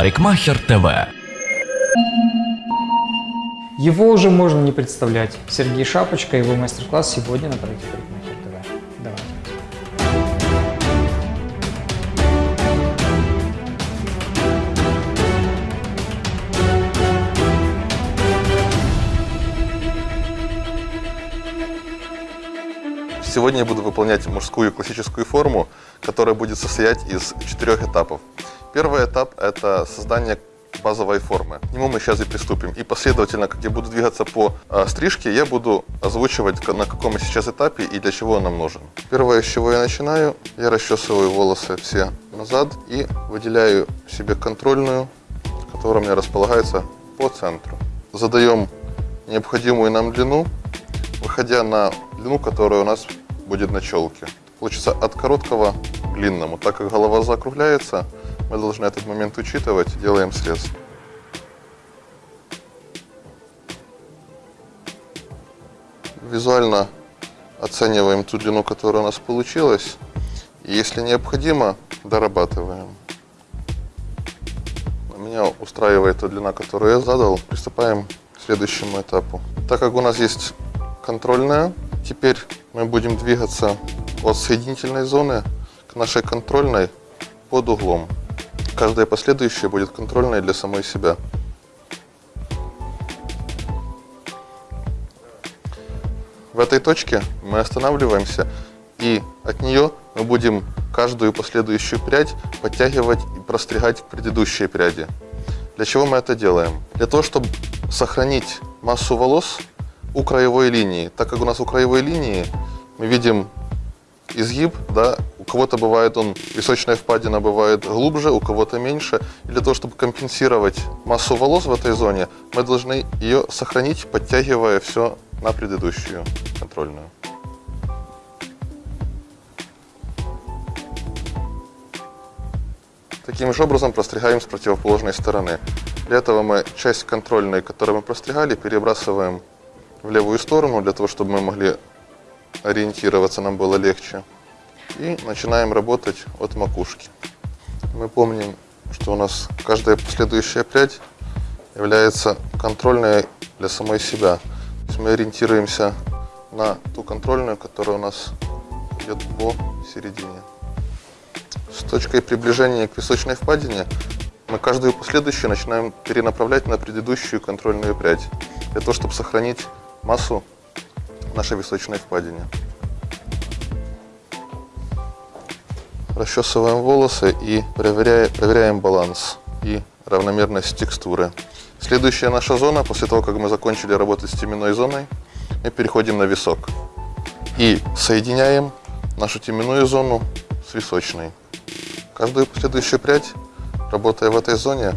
Парикмахер ТВ. Его уже можно не представлять. Сергей Шапочка, его мастер-класс сегодня на проекте Парикмахер ТВ. Давайте. Сегодня я буду выполнять мужскую классическую форму, которая будет состоять из четырех этапов. Первый этап – это создание базовой формы. К нему мы сейчас и приступим. И последовательно, как я буду двигаться по э, стрижке, я буду озвучивать, на каком сейчас этапе и для чего он нам нужен. Первое, с чего я начинаю, я расчесываю волосы все назад и выделяю себе контрольную, которая у меня располагается по центру. Задаем необходимую нам длину, выходя на длину, которая у нас будет на челке. Получится от короткого к длинному. Так как голова закругляется, мы должны этот момент учитывать. Делаем срез. Визуально оцениваем ту длину, которая у нас получилась. И если необходимо, дорабатываем. Меня устраивает та длина, которую я задал. Приступаем к следующему этапу. Так как у нас есть контрольная, теперь мы будем двигаться от соединительной зоны к нашей контрольной под углом. Каждая последующая будет контрольной для самой себя. В этой точке мы останавливаемся, и от нее мы будем каждую последующую прядь подтягивать и простригать к предыдущей пряди. Для чего мы это делаем? Для того, чтобы сохранить массу волос у краевой линии. Так как у нас у краевой линии мы видим изгиб, да, кого-то бывает он, височная впадина бывает глубже, у кого-то меньше. И для того, чтобы компенсировать массу волос в этой зоне, мы должны ее сохранить, подтягивая все на предыдущую контрольную. Таким же образом простригаем с противоположной стороны. Для этого мы часть контрольной, которую мы простригали, перебрасываем в левую сторону, для того, чтобы мы могли ориентироваться, нам было легче. И начинаем работать от макушки. Мы помним, что у нас каждая последующая прядь является контрольной для самой себя. То есть мы ориентируемся на ту контрольную, которая у нас идет по середине. С точкой приближения к височной впадине мы каждую последующую начинаем перенаправлять на предыдущую контрольную прядь, для того, чтобы сохранить массу нашей височной впадине. Расчесываем волосы и проверяем, проверяем баланс и равномерность текстуры. Следующая наша зона, после того, как мы закончили работать с теменной зоной, мы переходим на висок. И соединяем нашу теменную зону с височной. Каждую последующую прядь, работая в этой зоне,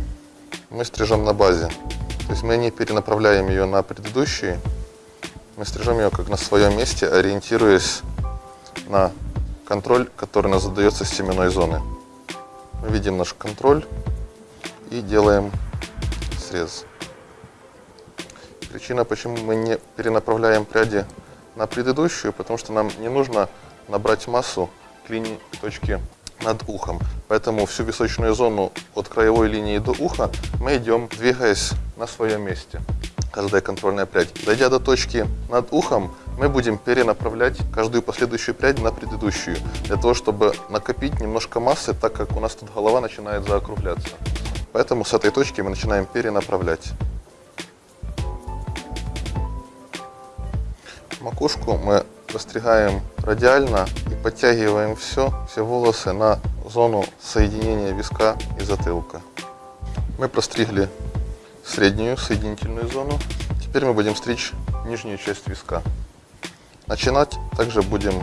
мы стрижем на базе. То есть мы не перенаправляем ее на предыдущие, мы стрижем ее как на своем месте, ориентируясь на контроль, который нас задается с теменной зоны. Мы видим наш контроль и делаем срез. Причина, почему мы не перенаправляем пряди на предыдущую, потому что нам не нужно набрать массу к линии к точке над ухом. Поэтому всю височную зону от краевой линии до уха мы идем, двигаясь на своем месте. Каждая контрольная прядь. Дойдя до точки над ухом, мы будем перенаправлять каждую последующую прядь на предыдущую, для того, чтобы накопить немножко массы, так как у нас тут голова начинает заокругляться. Поэтому с этой точки мы начинаем перенаправлять. Макушку мы постригаем радиально и подтягиваем все, все волосы на зону соединения виска и затылка. Мы простригли среднюю соединительную зону. Теперь мы будем стричь нижнюю часть виска. Начинать также будем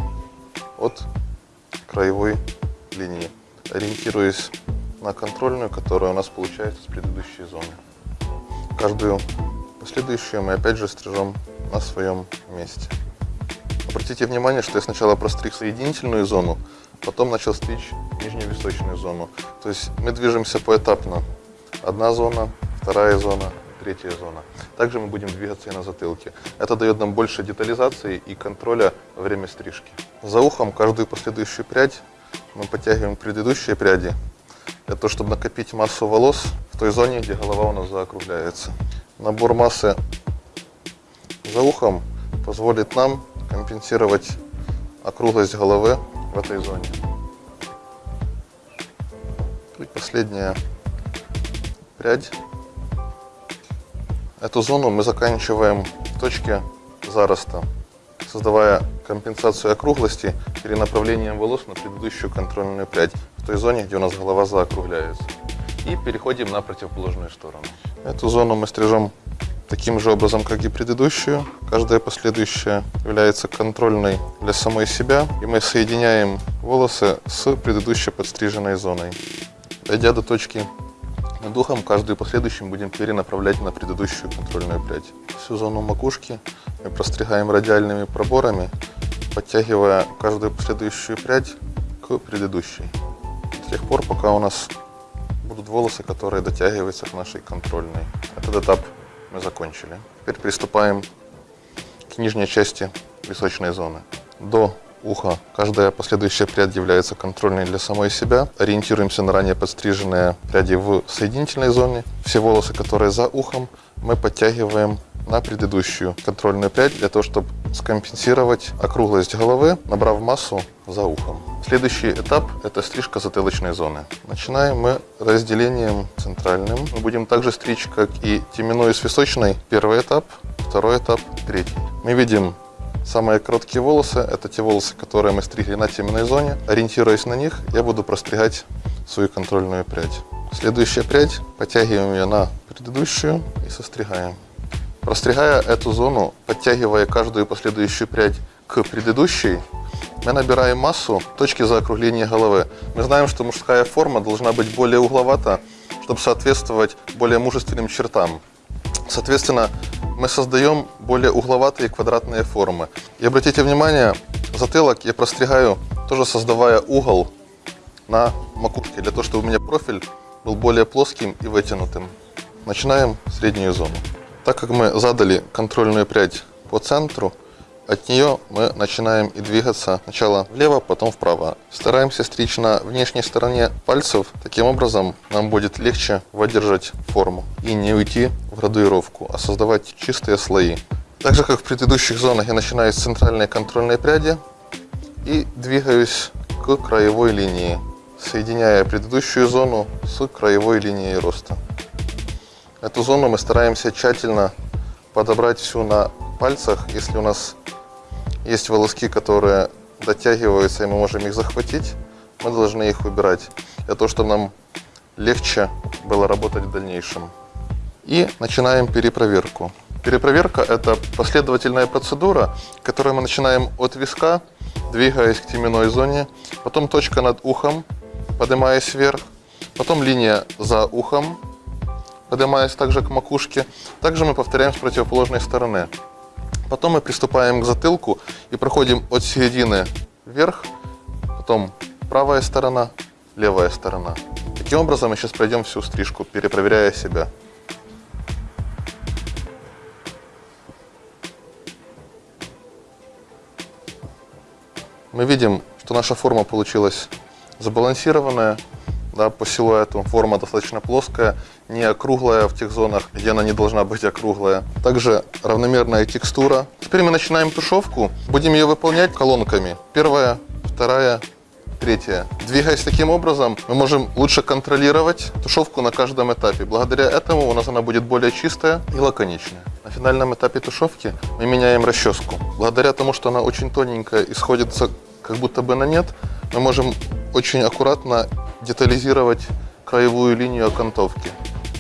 от краевой линии, ориентируясь на контрольную, которая у нас получается с предыдущей зоны. Каждую последующую мы опять же стрижем на своем месте. Обратите внимание, что я сначала простриг соединительную зону, потом начал стричь нижнюю височную зону. То есть мы движемся поэтапно. Одна зона, вторая зона, третья зона. Также мы будем двигаться и на затылке. Это дает нам больше детализации и контроля время стрижки. За ухом каждую последующую прядь мы подтягиваем к предыдущей пряди, того, чтобы накопить массу волос в той зоне, где голова у нас заокругляется. Набор массы за ухом позволит нам компенсировать округлость головы в этой зоне. И последняя прядь. Эту зону мы заканчиваем в точке зароста, создавая компенсацию округлости перенаправлением волос на предыдущую контрольную прядь, в той зоне, где у нас голова заокругляется. И переходим на противоположную сторону. Эту зону мы стрижем таким же образом, как и предыдущую. Каждая последующая является контрольной для самой себя, и мы соединяем волосы с предыдущей подстриженной зоной. Дойдя до точки над ухом, каждую последующую будем перенаправлять на предыдущую контрольную прядь. Всю зону макушки мы простригаем радиальными проборами, подтягивая каждую последующую прядь к предыдущей. До тех пор, пока у нас будут волосы, которые дотягиваются к нашей контрольной. Этот этап мы закончили. Теперь приступаем к нижней части височной зоны. До уха каждая последующая прядь является контрольной для самой себя. Ориентируемся на ранее подстриженные пряди в соединительной зоне. Все волосы, которые за ухом, мы подтягиваем на предыдущую контрольную прядь для того, чтобы скомпенсировать округлость головы, набрав массу за ухом. Следующий этап – это стрижка затылочной зоны. Начинаем мы разделением центральным. Мы будем также стричь, как и теменной с височной. Первый этап, второй этап, третий. Мы видим Самые короткие волосы – это те волосы, которые мы стригли на теменной зоне. Ориентируясь на них, я буду простригать свою контрольную прядь. Следующая прядь, подтягиваем ее на предыдущую и состригаем. Простригая эту зону, подтягивая каждую последующую прядь к предыдущей, мы набираем массу точки заокругления головы. Мы знаем, что мужская форма должна быть более угловата, чтобы соответствовать более мужественным чертам. Соответственно, мы создаем более угловатые квадратные формы. И обратите внимание, затылок я простригаю, тоже создавая угол на макушке, для того, чтобы у меня профиль был более плоским и вытянутым. Начинаем среднюю зону. Так как мы задали контрольную прядь по центру, от нее мы начинаем и двигаться сначала влево, потом вправо. Стараемся стричь на внешней стороне пальцев. Таким образом нам будет легче выдержать форму и не уйти в градуировку, а создавать чистые слои. Так же, как в предыдущих зонах, я начинаю с центральной контрольной пряди и двигаюсь к краевой линии, соединяя предыдущую зону с краевой линией роста. Эту зону мы стараемся тщательно подобрать всю на пальцах. Если у нас есть волоски, которые дотягиваются, и мы можем их захватить, мы должны их убирать, для того, чтобы нам легче было работать в дальнейшем. И начинаем перепроверку. Перепроверка – это последовательная процедура, которую мы начинаем от виска, двигаясь к теменной зоне, потом точка над ухом, поднимаясь вверх, потом линия за ухом, поднимаясь также к макушке. Также мы повторяем с противоположной стороны. Потом мы приступаем к затылку и проходим от середины вверх, потом правая сторона, левая сторона. Таким образом мы сейчас пройдем всю стрижку, перепроверяя себя. Мы видим, что наша форма получилась забалансированная, да, по силуэту. Форма достаточно плоская, не округлая в тех зонах, где она не должна быть округлая. Также равномерная текстура. Теперь мы начинаем тушевку. Будем ее выполнять колонками. Первая, вторая, третья. Двигаясь таким образом, мы можем лучше контролировать тушевку на каждом этапе. Благодаря этому у нас она будет более чистая и лаконичная. На финальном этапе тушевки мы меняем расческу. Благодаря тому, что она очень тоненькая и сходится как будто бы на нет, мы можем очень аккуратно детализировать краевую линию окантовки.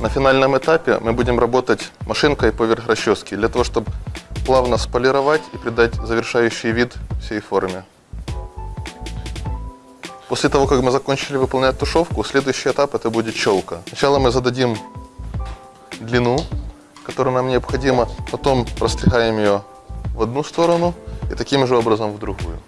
На финальном этапе мы будем работать машинкой поверх расчески, для того, чтобы плавно сполировать и придать завершающий вид всей форме. После того, как мы закончили выполнять тушевку, следующий этап это будет челка. Сначала мы зададим длину, которая нам необходима, потом простригаем ее в одну сторону и таким же образом в другую.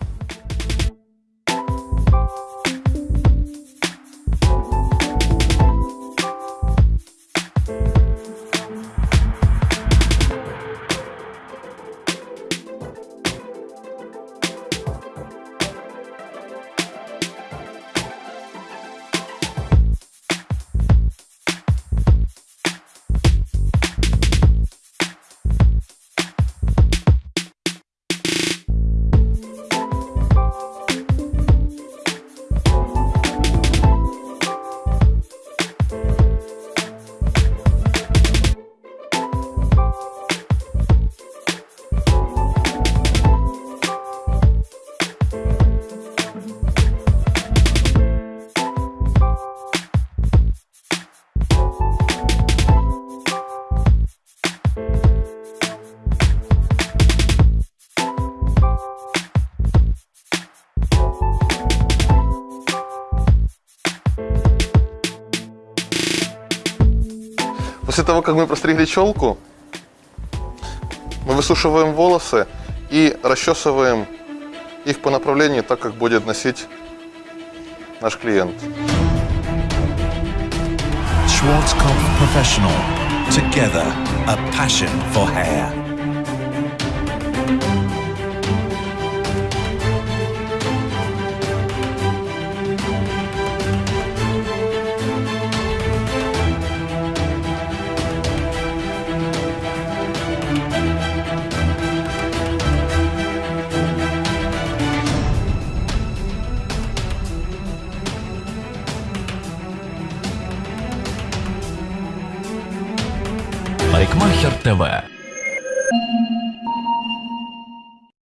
Того, как мы простригли челку, мы высушиваем волосы и расчесываем их по направлению так, как будет носить наш клиент. Schwarzkopf Professional. Together, a passion for hair. ТВ